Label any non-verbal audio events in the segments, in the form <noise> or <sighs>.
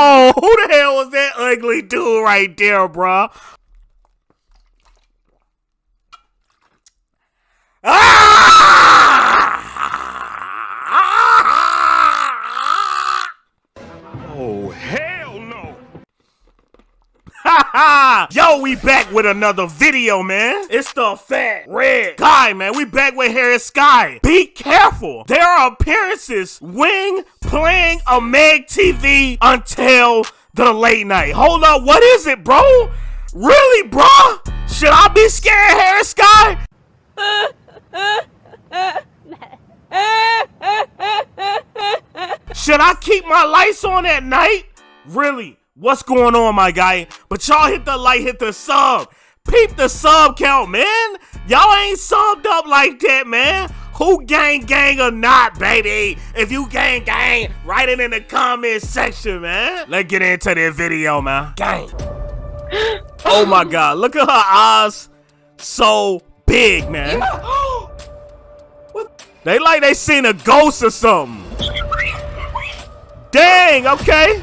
Who the hell was that ugly dude right there, bro? Ah! <laughs> Yo, we back with another video, man. It's the fat red guy, man. We back with Harris Sky. Be careful. There are appearances wing playing a Meg TV until the late night. Hold up, what is it, bro? Really, bro? Should I be scared, Harris Sky? <laughs> Should I keep my lights on at night? Really? What's going on, my guy? But y'all hit the like, hit the sub. Peep the sub count, man. Y'all ain't subbed up like that, man. Who gang gang or not, baby? If you gang gang, write it in the comment section, man. Let's get into this video, man. Gang. <gasps> Oh my god, look at her eyes. So big, man. <gasps> They like they seen a ghost or something. Dang, okay.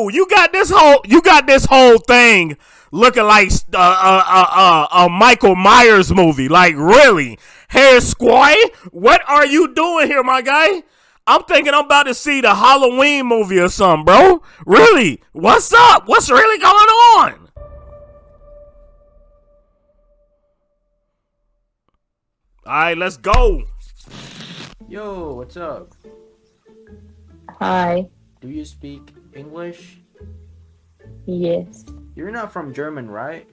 Bro, you got this whole you got this whole thing looking like uh, uh, uh, uh, a Michael Myers movie. Like really, Hair Squay, what are you doing here, my guy? I'm thinking I'm about to see the Halloween movie or something, bro. Really? What's up? What's really going on? All right, let's go. Yo, what's up? Hi. Do you speak English? Yes. You're not from German, right?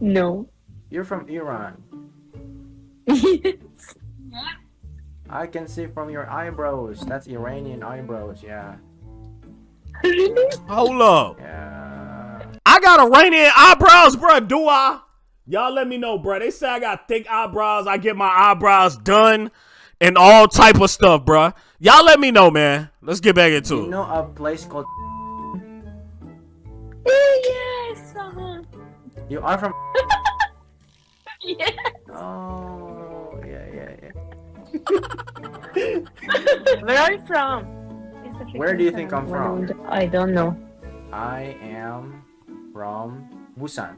No. You're from Iran. yes. I can see from your eyebrows. That's Iranian eyebrows, yeah. really? Hold up. Yeah. I got Iranian eyebrows, bro. Do I? Y'all let me know, bro. They say I got thick eyebrows. I get my eyebrows done and all type of stuff, bro. Y'all let me know, man. Let's get back into You it. know a place called yes. Uh-huh. You are from <laughs> Yes. Oh yeah yeah yeah. <laughs> Where are you from? Where do you think I'm from? I don't know. I am from Busan.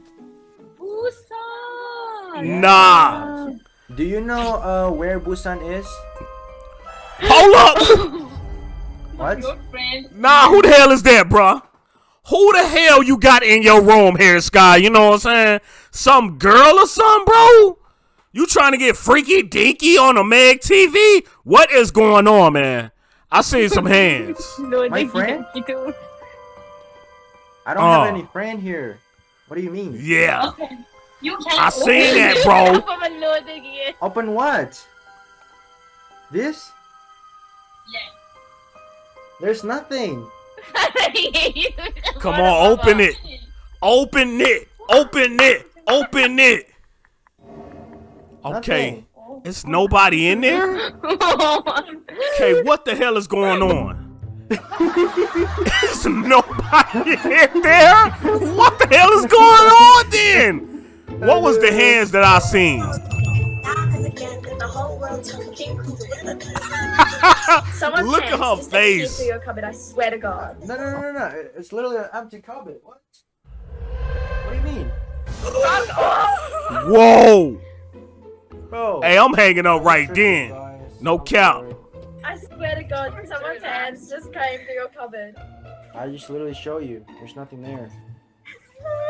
Busan. Nah. Do you know uh where Busan is? Hold up. <laughs> What? nah, who the hell is that, bro? Who the hell you got in your room here, Sky? You know what I'm saying? Some girl or something, bro? You trying to get freaky dinky on a Meg TV? What is going on, man? I see some <laughs> hands. No, My friend? I don't Oh. have any friend here. What do you mean? Yeah. You can't. I seen that, bro. <laughs> Open what? This? Yeah. There's nothing. <laughs> Come on, open it. Open it. Open it. Open it. Okay. Nothing. It's nobody in there? Okay, what the hell is going on? <laughs> There's nobody in there? What the hell is going on then? What was the hands that I seen? Someone's Look at hands her just face. Into your cupboard, I swear to God. No, no, no, no, no. It's literally an empty cupboard. What? What do you mean? Whoa. Bro. Hey, I'm hanging up right then. No I'm cap. I swear to God, someone's hands just came through your cupboard. I just literally show you. There's nothing there.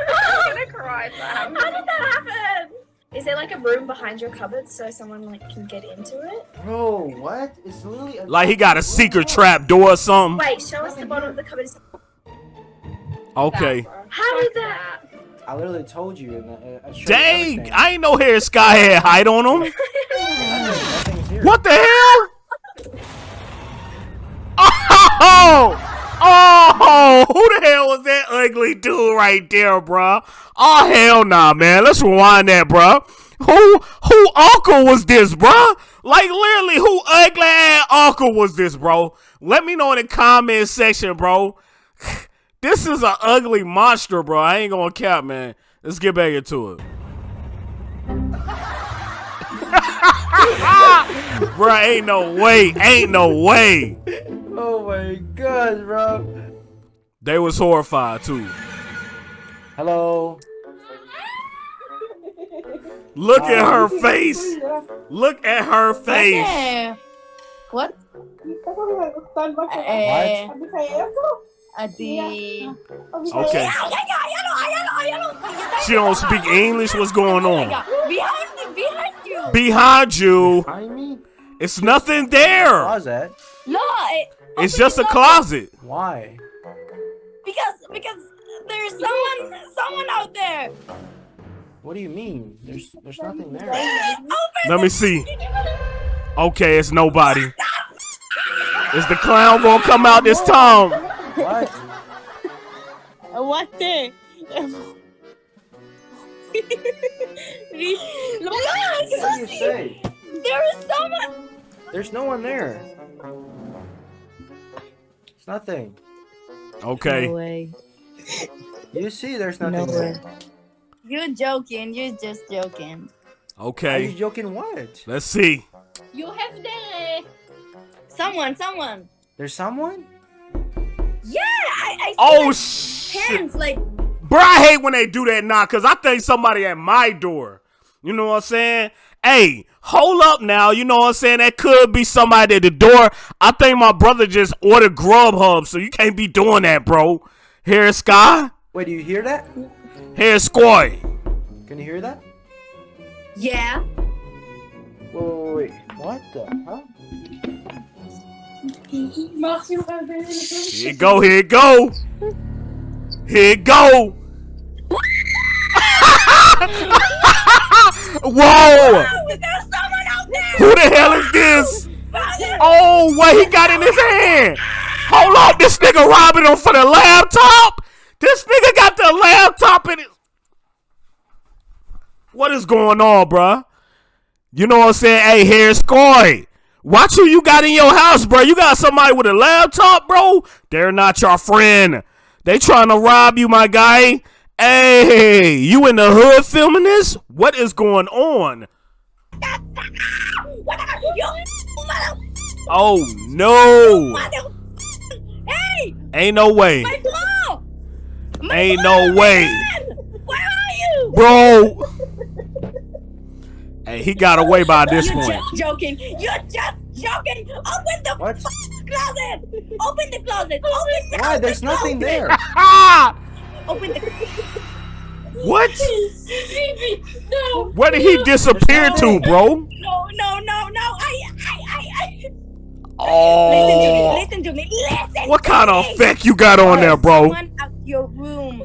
I'm gonna cry, Sam. How did that happen? Is there like a room behind your cupboard so someone like can get into it? Bro, what? It's literally a Like he got a secret trap door or something. Wait, show us the bottom of the cupboard. Okay. How did that? I literally told you. And, uh, I showed you Dang. I ain't know Hair Sky had height on him. Nothing- <laughs> Nothing's here. What the hell? <laughs> Oh! Oh! Who the hell was that ugly dude right there, bruh? Oh hell nah, man. Let's rewind that, bruh. Who who uncle was this, bruh? Like literally, who ugly ass uncle was this, bro? Let me know in the comment section, bro. <sighs> This is an ugly monster, bro. I ain't gonna cap, man. Let's get back into it. <laughs> Bruh, ain't no way. Ain't no way. Oh my god, bro. They was horrified too. Hello. Look at her face. Look at her face. What? Eh, Okay. She don't speak English. What's going on? behind behind you. Behind you, Behind me? it's nothing there. Closet? No, it, It's just a closet. Why? Because because there's someone someone out there. What do you mean? There's there's nothing there. Let me see. Okay, it's nobody. Is the clown gonna come out this time? What? What the? Look, What do you say? there is someone. There's no one there. It's nothing. Okay. No way. You see, there's nothing No there. way. You're joking. You're just joking. Okay. Are you Okay. joking? What? Let's see. You have the. Someone, someone. There's someone? Yeah, I, I see Oh like, shit. hands like Bro, I hate when they do that now, cause I think somebody at my door. You know what I'm saying? Hey, hold up now. You know what I'm saying? That could be somebody at the door. I think my brother just ordered Grubhub, so you can't be doing that, bro. Here, Sky. Wait, do you hear that? Here, Scoy. Can you hear that? yeah. Wait, wait, wait. What the? Huh? Here you go. Here you go. Here you go. <laughs> Whoa! There's someone out there. Who the hell is this? Oh, what he got in his hand? Hold up, this nigga robbing him for the laptop? This nigga got the laptop in his. What is going on, bruh? You know what I'm saying? Hey, here's Scoy. Watch who you got in your house, bro. You got somebody with a laptop, bro? They're not your friend. They trying to rob you, my guy. Hey, you in the hood filming this? What is going on? Oh no! Hey, Ain't no way. my ball. My Ain't ball, no my way. man! Where are you? Bro! Hey, he got away by this You're point. just joking. You're just joking. Open the What? closet. Open the closet. Open the Why? There's nothing there. <laughs> Open the. What? No. Where did he disappear to, bro? No, no, no, no. I, I, I, I. Oh. Listen to me. Oh. Listen to me. Listen. What to kind of me. effect you got on there, bro? Someone out your room.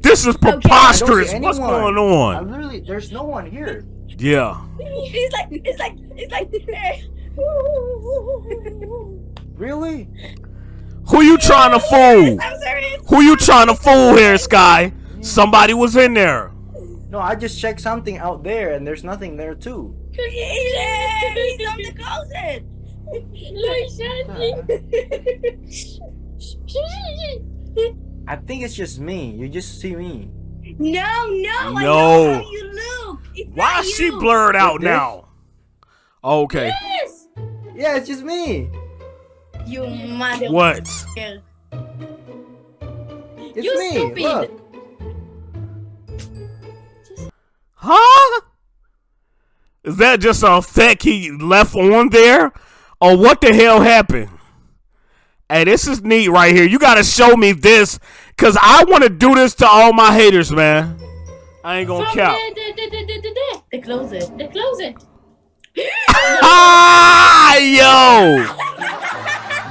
This is preposterous. see What's anyone. going I on? literally, there's no one here. Yeah. It's like, it's like, it's like. <laughs> Really? Who you trying to fool? <laughs> I'm serious. Who you trying to fool here, Sky? Somebody was in there. No, I just checked something out there, and there's nothing there too. He's there. He's on the closet. I think it's just me. You just see me. No, no, I No. know how you look. Why not is she blurred out now? Okay. Yes. Yeah, it's just me. You mother. What? It's You me. stupid. Look. Huh? Is that just a effect he left on there? Or what the hell happened? Hey, this is neat right here. You gotta show me this. Cause I wanna do this to all my haters, man. I ain't gonna From count. the, the, the, the, the, the, The closet. the closet. Ah, yo!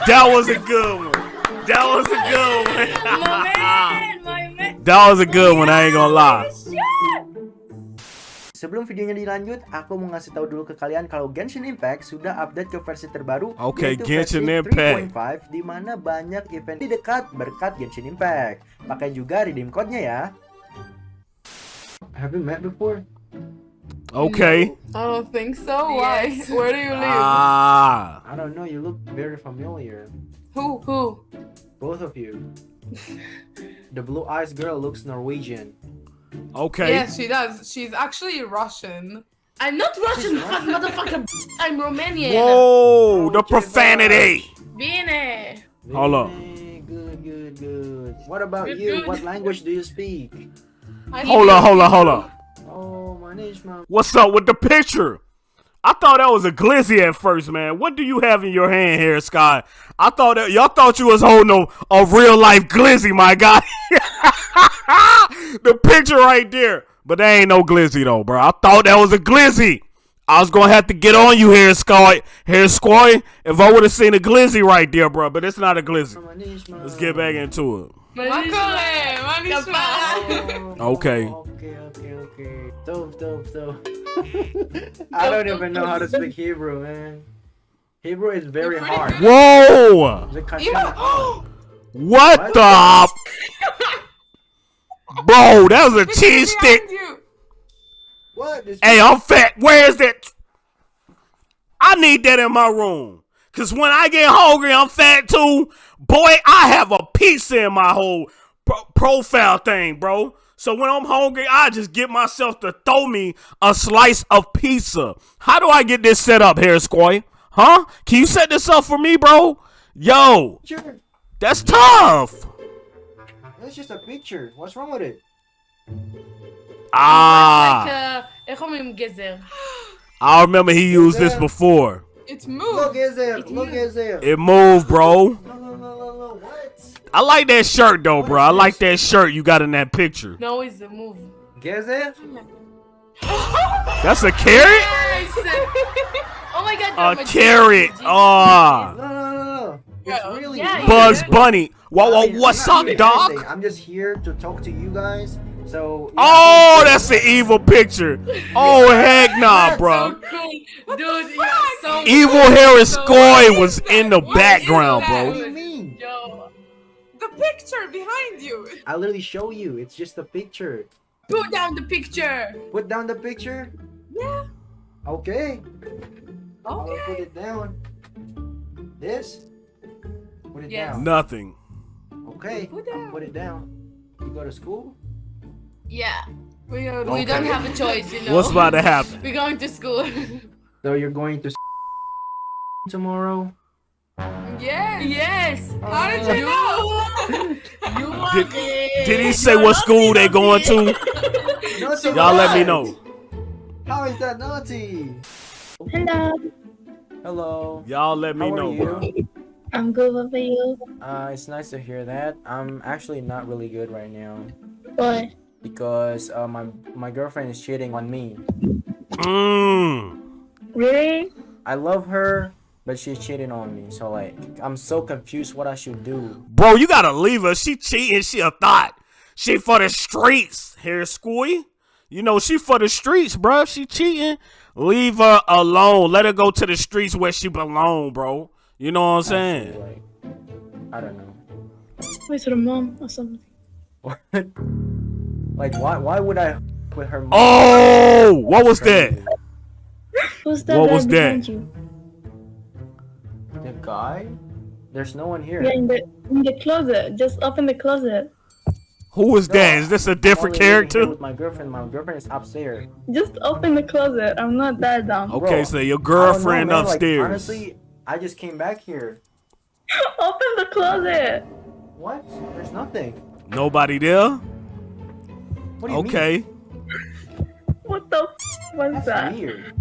That was a good one. That was a good My one. man, my man. that was a good one, I ain't gonna lie. Shit. Sebelum videonya dilanjut, aku mau ngasih tahu dulu ke kalian kalau Genshin Impact sudah update ke versi terbaru Oke, yaitu Genshin versi Impact. 3.5 di mana banyak event di dekat berkat Genshin Impact. Pakai juga redeem code-nya ya. Have you met before? Okay. I don't think so. Why? Where do you live? Ah. I don't know, you look very familiar. who? Who? Both of you. The blue eyes girl looks Norwegian. Okay. Yes, she does. She's actually Russian. I'm not Russian, fuck motherfucker. I'm Romanian. Whoa, the profanity. Bine. Hold up. Good, good, good. What about Good, you? good. What language do you speak? I Hold on, hold on, hold on. What's up with the picture? I thought that was a glizzy at first, man. What do you have in your hand here, Scott? I thought that y'all thought you was holding a, a real life glizzy, my guy. <laughs> the picture right there. But that ain't no glizzy though, bro. I thought that was a glizzy. I was gonna have to get on you here, Scott. here, Scoy, if I would have seen a glizzy right there, bro. But it's not a glizzy. Let's get back into it. Makole, Manisha. Oh, Okay. Dope, dope, dope. <laughs> I don't even know how to speak Hebrew, man. Hebrew is very hard. Whoa! The country is hard. What What? the? <laughs> Bro, that was a cheese stick. What? Hey, I'm fat. Where's that? I need that in my room. Cause when I get hungry, I'm fat too. Boy, I have a pizza in my whole pro- profile thing, bro. So when I'm hungry, I just get myself to throw me a slice of pizza. How do I get this set up here, Squay? Huh? Can you set this up for me, bro? Yo, sure. that's tough. That's just a picture. What's wrong with it? Ah. I remember he used this before. It's Look, moved. is there? Look, is there? It moved, bro. No, no, no, no, no. What? I like that shirt though, bro. I like that shirt you got in that picture. No, it's a move. Geze? That's a carrot? Yes. oh my god. A you're carrot. magician. Ah. No, no, no, no. It's really Yeah, weird. Bugs Bunny. Whoa, I whoa, what's up, doing dog? I'm just here to talk to you guys. So. Oh, please- that's the evil picture. Oh, heck <laughs> nah, So bro. cool. Dude, you're so Evil cool. Harris So- Scoy was in the What background, bro. What do you mean? Yo. The picture behind you. I literally show you. It's just a picture. Put down the picture. Put down the picture. Yeah. Okay. I'll put it down. This. Put it Yes. down. Nothing. Okay. Put down. put it down. You go to school? Yeah. We, are, Okay. we don't have a choice, you <laughs> know. What's about to happen? <laughs> We're going to school. <laughs> So you're going to tomorrow? yes. Yes. How did you know? you want Did, it. did he say what school they going to? Y'all let me know. How is that naughty? Hello, Hello. Y'all let me How are know, you? I'm good. What about you? Uh, it's nice to hear that. I'm actually not really good right now What? Because uh, my my girlfriend is cheating on me. Mmm. Really? I love her, but she's cheating on me. So like, I'm so confused what I should do. Bro, you gotta leave her. She cheating. She a thought. She for the streets. Here, Squee. You know she for the streets, bro. She cheating. Leave her alone. Let her go to the streets where she belong, bro. You know what I'm saying? Actually, like, I don't know. Wait, to the mom or something. What? Like, why? Why would I with her? mom? Oh, what was that? Who's that What guy was that? you? The guy? There's no one here. Yeah, in the in the closet. Just open the closet. Who was No, that? Is this a I'm different only living here character? With my girlfriend. My girlfriend is upstairs. Just open the closet. I'm not that dumb. Okay, Bro, so your I don't know, girlfriend man, like, upstairs. honestly, I just came back here. <laughs> Open the closet. What? There's nothing. Nobody there? What do you Okay. What the? F- what's mean? that? That's weird.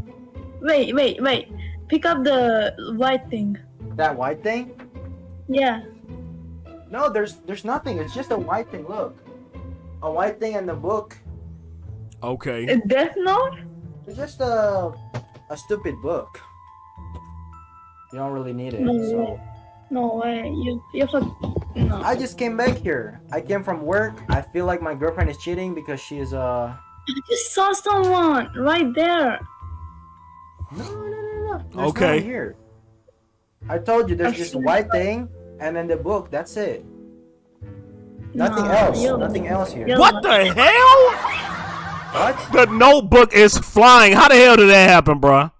Wait, wait, wait. Pick up the white thing. That white thing? Yeah. No, there's there's nothing. It's just a white thing. Look, a white thing in the book. Okay. A Death Note? It's just a a stupid book. You don't really need it. No So way. No way. You you have no. I just came back here. I came from work. I feel like my girlfriend is cheating because she's uh. I just saw someone right there. No, no, no, no. There's Okay. here. I told you there's I just see. white thing and then the book. That's it. Nothing No, else. you- Nothing else here. you- What the hell? What? The notebook is flying. How the hell did that happen, bro?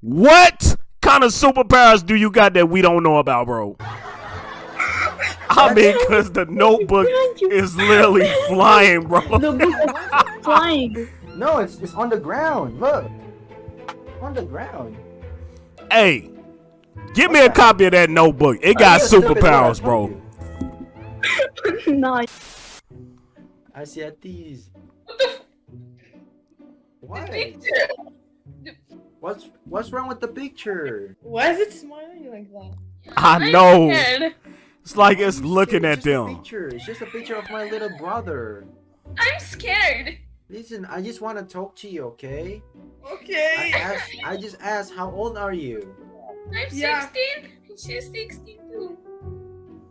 What kind of superpowers do you got that we don't know about, bro? I mean, cause the notebook is literally flying, bro. The book is flying. No, it's it's on the ground. Look, on the ground. Hey, give me a copy of that notebook. It got Are you stupid? superpowers, Look, bro. <laughs> nice. Asiatis. What? Picture. What's what's wrong with the picture? Why is it smiling like that? I know. Scared. It's like it's looking It's at just a them. picture. It's just a picture of my little brother. I'm scared. Listen, I just want to talk to you, okay? Okay. I Okay. asked, I just asked, how old are you? I'm Yeah. 16. She's 16 too.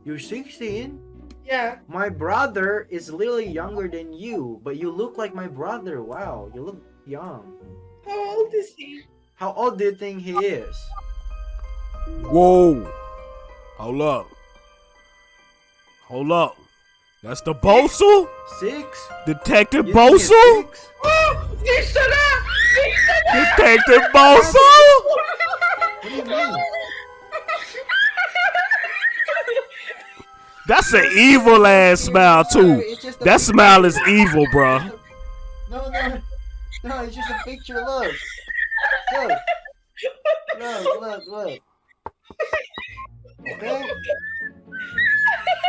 You're 16. Yeah. My brother is literally younger than you, but you look like my brother. Wow, you look young. How old is he? How old do you think he is? Whoa. Hold up. Hold up. That's the Bosu? Six? Detective You Bosu? six? Dishana! Dishana! Detective Bosu? What do you mean? That's an evil ass smile too. It's just a That smile is evil, bro. No, no, no, it's just a picture. Look, look, look, look, look. Okay.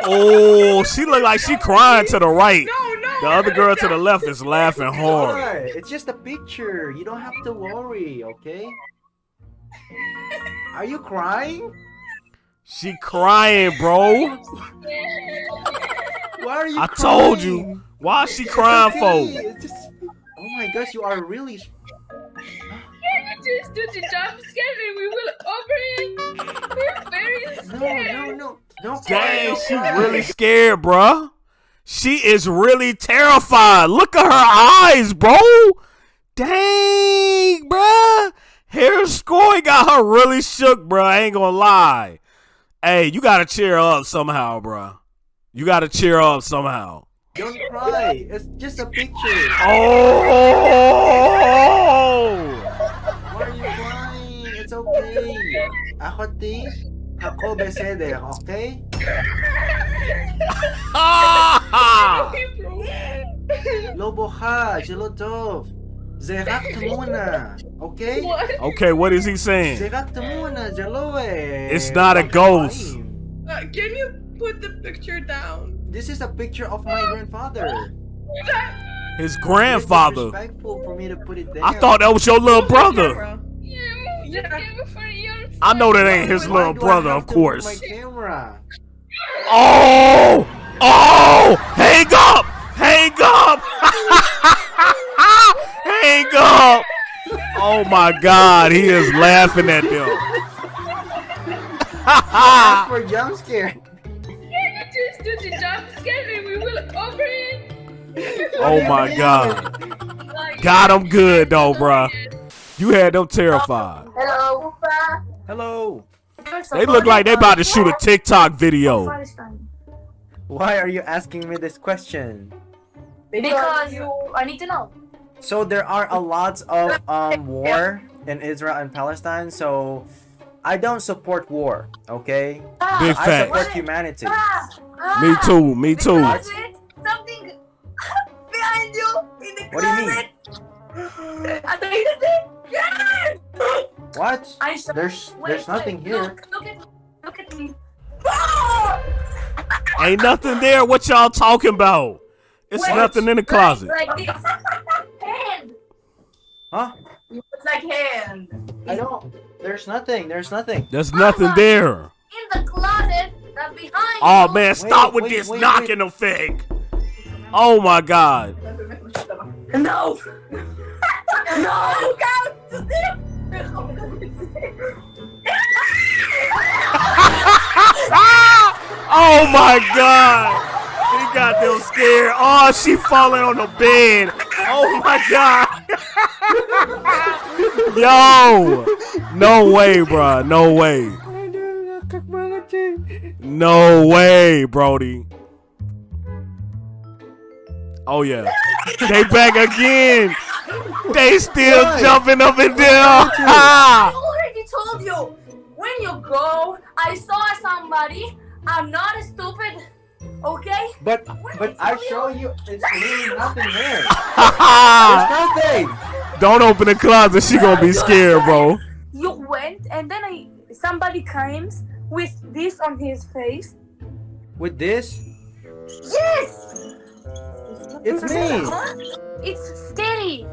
Oh, she look like she crying to the right. No, no. The other girl to the left is laughing hard. It's just a picture. You don't have to worry, okay? Are you crying? She crying, bro. Why are you I crying? told you. Why is she It's crying okay, for? Just. Oh my gosh, you are really. Can you just do the jump scare and we will over it? We're very scared. No, no, no. Don't. Dang, she really scared, bruh. She is really terrified. Look at her eyes, bro. Dang, bruh. Hair scoring got her really shook, bruh. I ain't gonna lie. Hey, you gotta cheer up somehow, bruh. You gotta cheer up somehow. Don't cry. It's just a picture. Oh! Why are you crying? It's okay. Ako ti, ako beseder, okay? Lobo ka, שלא טוב. זה רק תמונה, אוקיי? What? okay, what is he saying? זה רק תמונה, זה לא... אה, It's not a ghost. חיים. Uh, can you put the picture down? This is a picture of my grandfather. <laughs> His It's grandfather. disrespectful for me to put it there. I thought that was your little brother. Yeah, I know that ain't his little brother, of course. Oh! Oh! Hang up! Hang up! <laughs> Hang up! Oh my god, he is laughing at them. That's <laughs> for jump scare. Can you just do the jump scare and we will over it? oh my <laughs> god. Got him good though, oh, bruh. You had them terrified. Hello. Hello. They look like they about to shoot a TikTok video. Why are you asking me this question? Because you, I need to know. So there are a lot of um war in Israel and Palestine. So I don't support war. Okay. Ah, Big I fact. support humanity. Ah, ah. Me too, me too. Something <laughs> behind you in the What do you mean? <laughs> I think it's it. Yes! What? I saw. There's Wait, there's nothing wait, here. Look, look at, look at me. Ah! Ain't nothing there. What y'all talking about? It's Wait, nothing in the closet. Like, like this. hand. Huh? It's like hand. I don't. There's nothing. There's nothing. There's nothing there. In the closet. That behind. Oh you. man, stop with wait, this wait, knocking effect. Oh my god. No. <laughs> no. <laughs> oh my god. He got them scared. Oh, she falling on the bed. Oh my god. <laughs> Yo. No way, bro. No way. No way, Brody. Oh yeah. They back again. They still Why? jumping up and down. I already told you. When you go, I saw somebody. I'm not stupid. Okay? But but I show you, it's really nothing there. <laughs> Don't open the closet. She gonna be scared, bro. You went and then I somebody comes with this on his face. With this, Yes! it's me. It's scary.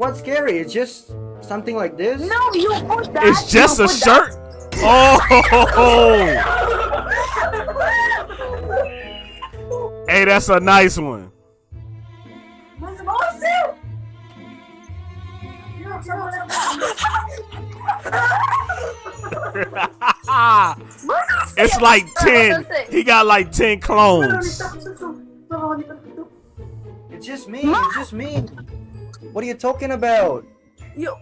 What's scary? It's just something like this. No, you put that. It's just a put shirt. Oh, hey, that's a nice one. <laughs> it's like ten. He got like ten clones. It's just me. It's just me. What are you talking about? You.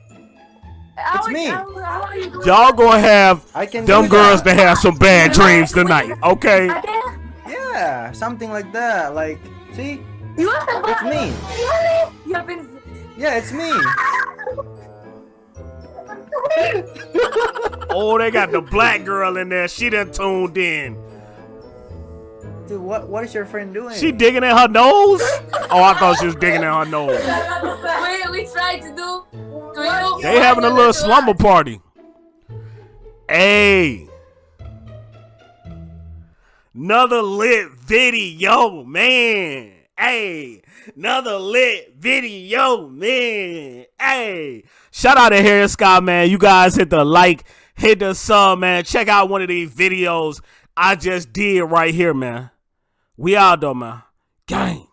It's me. Y'all gonna have I can them do girls that. to have some bad dreams tonight, okay? Yeah, something like that. Like, see, You have been. it's me. You have been. Yeah, it's me. <laughs> Oh, they got the black girl in there. She done tuned in. Dude, what what is your friend doing? She digging in her nose? Oh, I thought she was digging in her nose. <laughs> we we tried to do. To you. They having a little slumber party. Hey. Another lit video, man. Hey. Another lit video, man. Hey. Shout out to Harry Scott, man. You guys hit the like, hit the sub, man. Check out one of these videos I just did right here, man. We though, man. Gang.